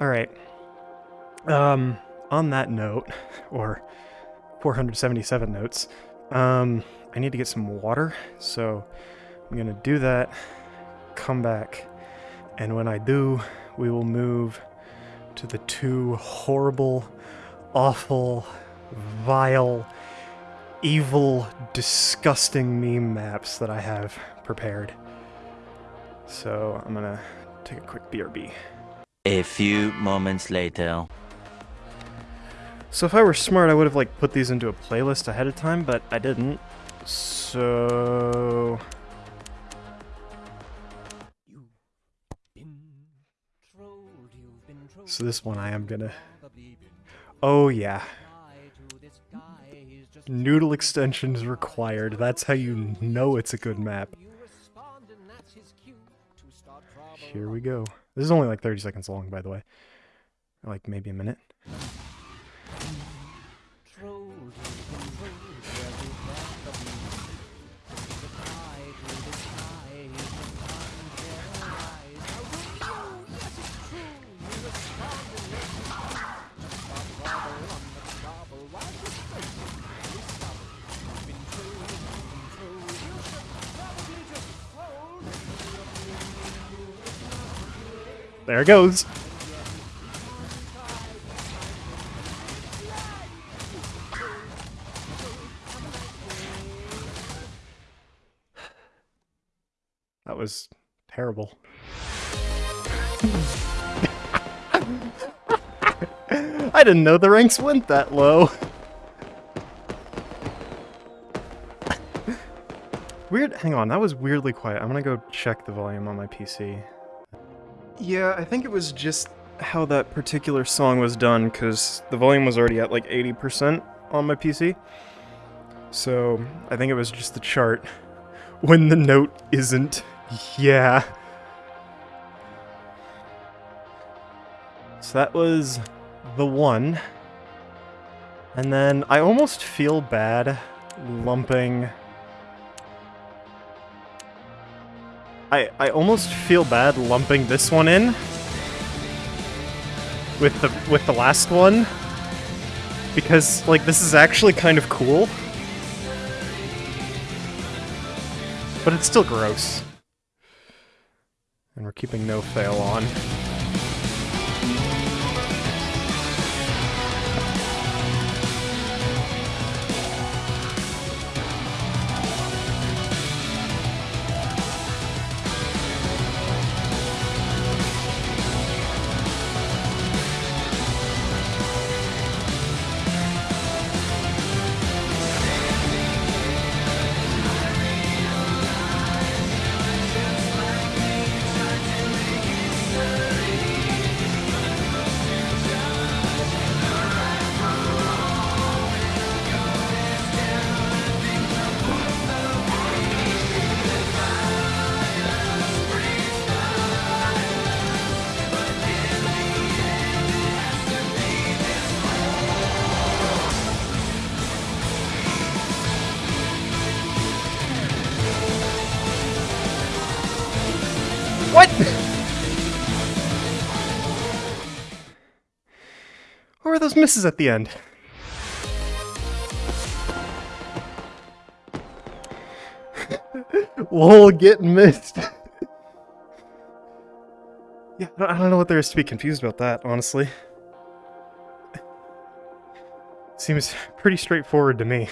Alright. Um, on that note, or 477 notes, um, I need to get some water, so I'm gonna do that, come back, and when I do, we will move to the two horrible, awful, vile, evil, disgusting meme maps that I have prepared. So I'm gonna take a quick BRB. A few moments later. So if I were smart, I would have like put these into a playlist ahead of time, but I didn't. So So this one I am gonna Oh yeah. Noodle extensions required. That's how you know it's a good map. Here we go. This is only like 30 seconds long, by the way. Like maybe a minute. There it goes. That was terrible. I didn't know the ranks went that low. Weird, hang on, that was weirdly quiet. I'm gonna go check the volume on my PC. Yeah, I think it was just how that particular song was done, because the volume was already at like 80% on my PC. So, I think it was just the chart. When the note isn't, yeah. So that was the one. And then I almost feel bad lumping I, I almost feel bad lumping this one in with the with the last one because like this is actually kind of cool. But it's still gross. And we're keeping no fail on were those misses at the end? Lol, get missed. yeah, I don't know what there is to be confused about that, honestly. Seems pretty straightforward to me.